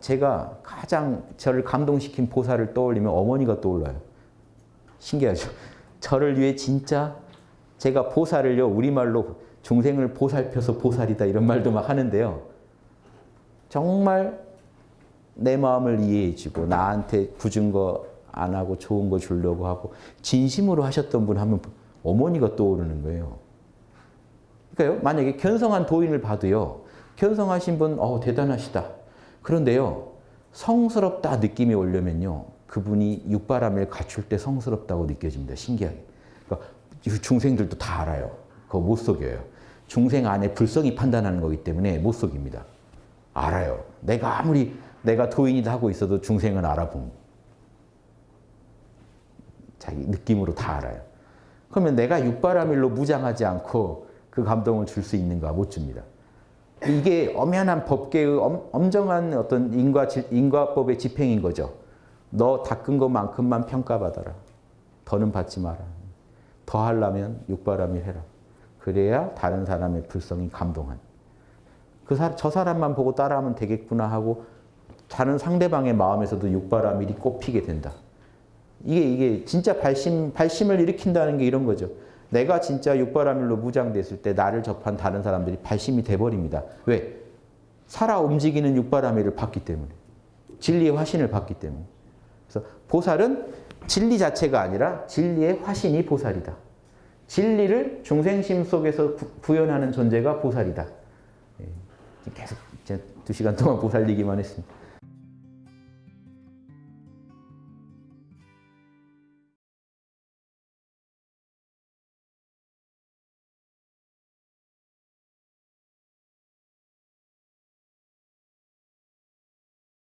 제가 가장 저를 감동시킨 보살을 떠올리면 어머니가 떠올라요. 신기하죠? 저를 위해 진짜 제가 보살을요 우리말로 중생을 보살펴서 보살이다 이런 말도 막 하는데요. 정말 내 마음을 이해해주고 나한테 굳은 거 안 하고 좋은 거 주려고 하고 진심으로 하셨던 분 하면 어머니가 떠오르는 거예요. 그러니까요. 만약에 견성한 도인을 봐도요. 견성하신 분 어, 대단하시다. 그런데요. 성스럽다 느낌이 오려면요. 그분이 육바람을 갖출 때 성스럽다고 느껴집니다. 신기하게. 그러니까 중생들도 다 알아요. 그거 못 속여요. 중생 안에 불성이 판단하는 거기 때문에 못 속입니다. 알아요. 내가 아무리 내가 도인이다 하고 있어도 중생은 알아본 자기 느낌으로 다 알아요. 그러면 내가 육바라밀로 무장하지 않고 그 감동을 줄 수 있는가? 못 줍니다. 이게 엄연한 법계의 엄, 정한 어떤 인과, 인과법의 집행인 거죠. 너 닦은 것만큼만 평가받아라. 더는 받지 마라. 더 하려면 육바라밀 해라. 그래야 다른 사람의 불성이 감동한. 그 사, 저 사람만 보고 따라하면 되겠구나 하고 다른 상대방의 마음에서도 육바라밀이 꼽히게 된다. 이게 이게 진짜 발심 발심을 일으킨다는 게 이런 거죠. 내가 진짜 육바라밀로 무장됐을 때 나를 접한 다른 사람들이 발심이 돼 버립니다. 왜? 살아 움직이는 육바라밀을 받기 때문에. 진리의 화신을 받기 때문에. 그래서 보살은 진리 자체가 아니라 진리의 화신이 보살이다. 진리를 중생심 속에서 구현하는 존재가 보살이다. 예, 계속 두 시간 동안 보살 얘기만 했습니다.